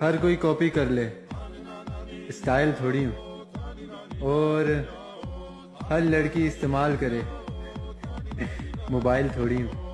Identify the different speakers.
Speaker 1: ہر کوئی کاپی کر لے۔ اسٹائل تھوڑی ہوں۔ اور ہر لڑکی استعمال کرے۔ موبائل تھوڑی ہوں۔